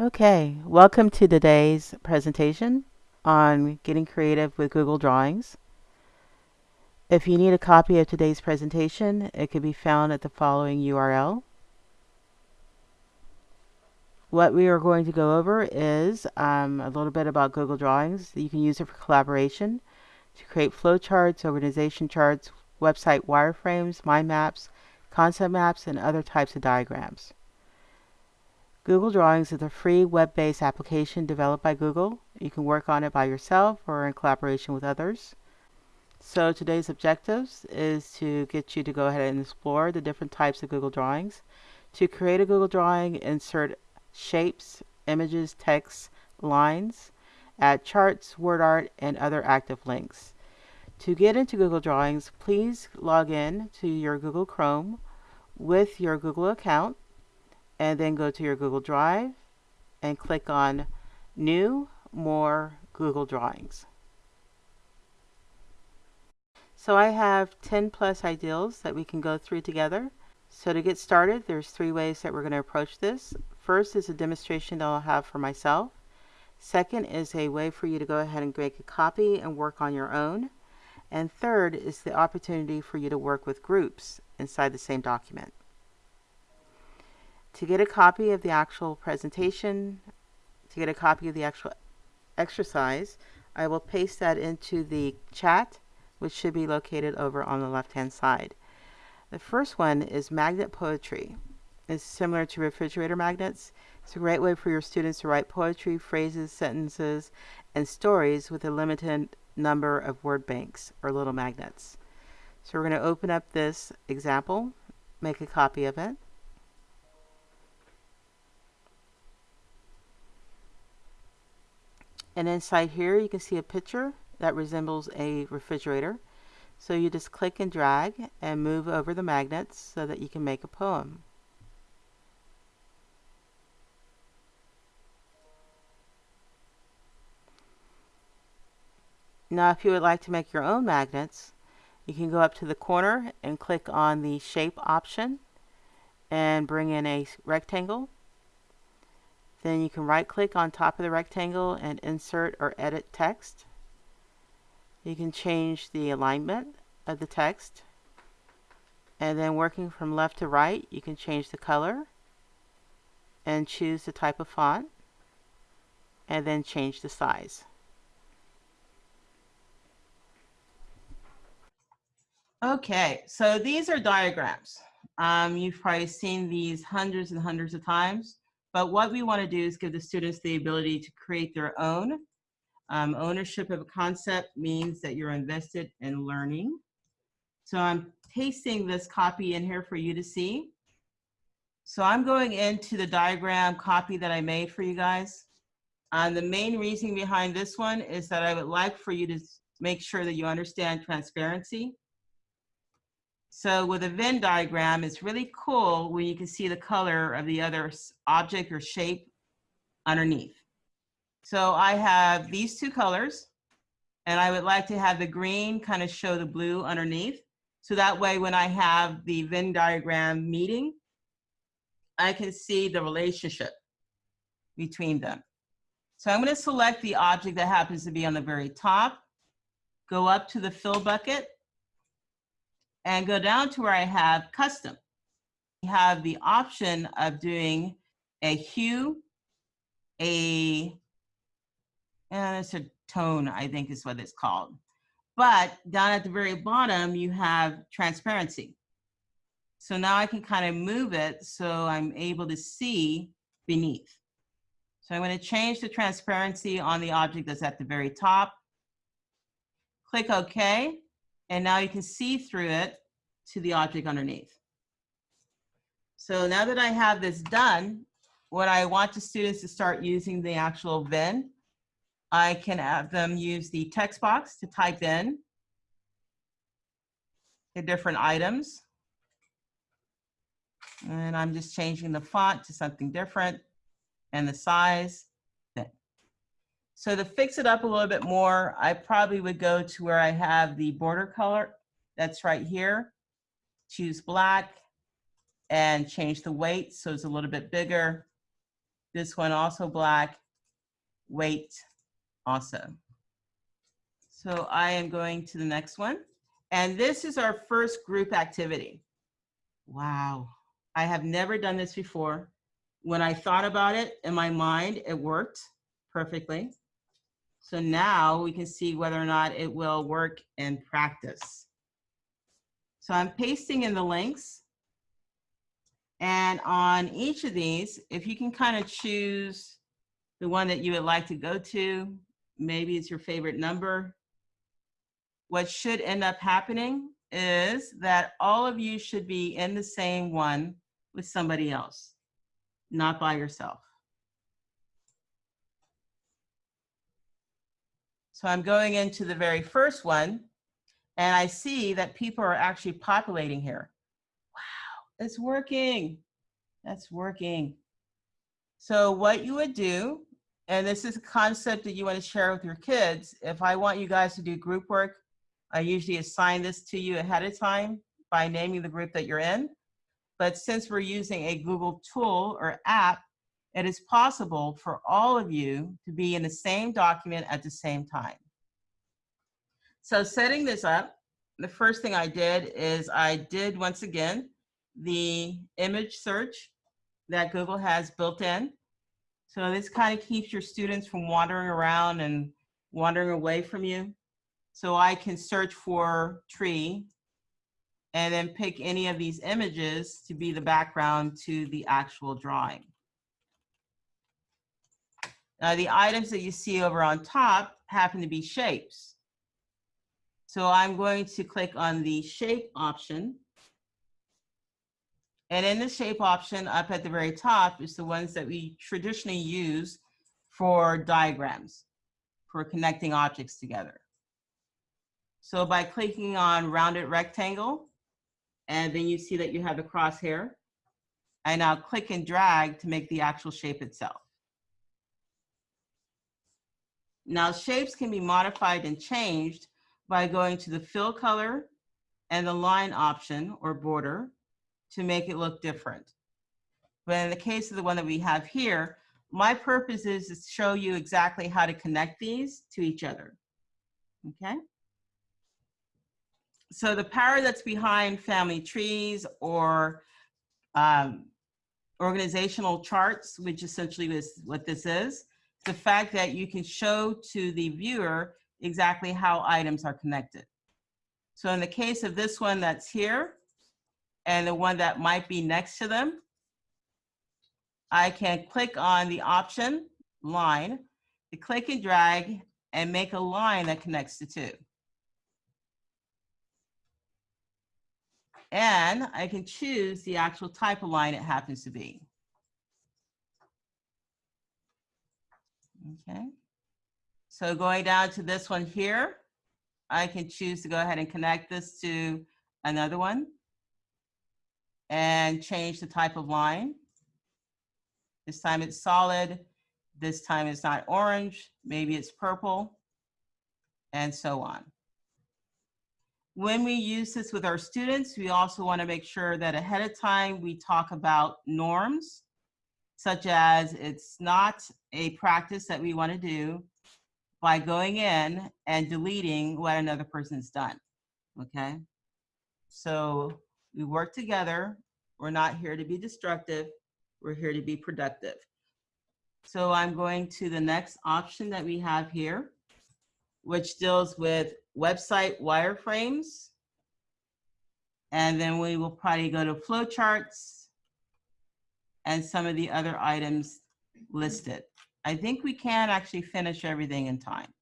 Okay, welcome to today's presentation on getting creative with Google Drawings. If you need a copy of today's presentation, it can be found at the following URL. What we are going to go over is um, a little bit about Google Drawings. You can use it for collaboration, to create flowcharts, organization charts, website wireframes, mind maps, concept maps, and other types of diagrams. Google Drawings is a free web-based application developed by Google. You can work on it by yourself or in collaboration with others. So today's objectives is to get you to go ahead and explore the different types of Google Drawings. To create a Google Drawing, insert shapes, images, text, lines, add charts, word art, and other active links. To get into Google Drawings, please log in to your Google Chrome with your Google account and then go to your Google Drive and click on New, More, Google Drawings. So I have 10 plus ideals that we can go through together. So to get started, there's three ways that we're going to approach this. First is a demonstration that I'll have for myself. Second is a way for you to go ahead and make a copy and work on your own. And third is the opportunity for you to work with groups inside the same document. To get a copy of the actual presentation, to get a copy of the actual exercise, I will paste that into the chat, which should be located over on the left-hand side. The first one is magnet poetry. It's similar to refrigerator magnets. It's a great way for your students to write poetry, phrases, sentences, and stories with a limited number of word banks or little magnets. So we're going to open up this example, make a copy of it. And inside here, you can see a picture that resembles a refrigerator. So you just click and drag and move over the magnets so that you can make a poem. Now if you would like to make your own magnets, you can go up to the corner and click on the shape option and bring in a rectangle then you can right click on top of the rectangle and insert or edit text. You can change the alignment of the text. And then working from left to right, you can change the color and choose the type of font and then change the size. Okay, so these are diagrams. Um, you've probably seen these hundreds and hundreds of times. But what we want to do is give the students the ability to create their own. Um, ownership of a concept means that you're invested in learning. So I'm pasting this copy in here for you to see. So I'm going into the diagram copy that I made for you guys. And the main reason behind this one is that I would like for you to make sure that you understand transparency. So with a Venn diagram, it's really cool when you can see the color of the other object or shape underneath. So I have these two colors, and I would like to have the green kind of show the blue underneath. So that way when I have the Venn diagram meeting, I can see the relationship between them. So I'm going to select the object that happens to be on the very top, go up to the fill bucket, and go down to where I have custom. You have the option of doing a hue, a, and it's a tone, I think is what it's called. But down at the very bottom, you have transparency. So now I can kind of move it so I'm able to see beneath. So I'm going to change the transparency on the object that's at the very top. Click OK. And now you can see through it to the object underneath. So now that I have this done, what I want the students to start using the actual Venn, I can have them use the text box to type in the different items. And I'm just changing the font to something different and the size. So to fix it up a little bit more, I probably would go to where I have the border color that's right here, choose black and change the weight so it's a little bit bigger. This one also black, weight also. So I am going to the next one. And this is our first group activity. Wow, I have never done this before. When I thought about it in my mind, it worked perfectly. So now we can see whether or not it will work in practice. So I'm pasting in the links. And on each of these, if you can kind of choose the one that you would like to go to, maybe it's your favorite number. What should end up happening is that all of you should be in the same one with somebody else, not by yourself. So I'm going into the very first one and I see that people are actually populating here. Wow, it's working. That's working. So what you would do, and this is a concept that you want to share with your kids. If I want you guys to do group work, I usually assign this to you ahead of time by naming the group that you're in. But since we're using a Google tool or app, it is possible for all of you to be in the same document at the same time. So setting this up, the first thing I did is I did once again the image search that Google has built in. So this kind of keeps your students from wandering around and wandering away from you. So I can search for tree and then pick any of these images to be the background to the actual drawing. Now the items that you see over on top happen to be shapes. So I'm going to click on the shape option. And in the shape option up at the very top is the ones that we traditionally use for diagrams, for connecting objects together. So by clicking on rounded rectangle, and then you see that you have the crosshair, I now click and drag to make the actual shape itself. Now shapes can be modified and changed by going to the fill color and the line option or border to make it look different. But in the case of the one that we have here, my purpose is to show you exactly how to connect these to each other, okay? So the power that's behind family trees or um, organizational charts, which essentially is what this is, the fact that you can show to the viewer exactly how items are connected. So in the case of this one that's here and the one that might be next to them, I can click on the option line, to click and drag and make a line that connects the two. And I can choose the actual type of line it happens to be. Okay. So going down to this one here, I can choose to go ahead and connect this to another one and change the type of line. This time it's solid. This time it's not orange. Maybe it's purple and so on. When we use this with our students, we also want to make sure that ahead of time we talk about norms such as it's not a practice that we want to do by going in and deleting what another person's done, okay? So we work together. We're not here to be destructive. We're here to be productive. So I'm going to the next option that we have here, which deals with website wireframes. And then we will probably go to flowcharts and some of the other items listed. I think we can actually finish everything in time.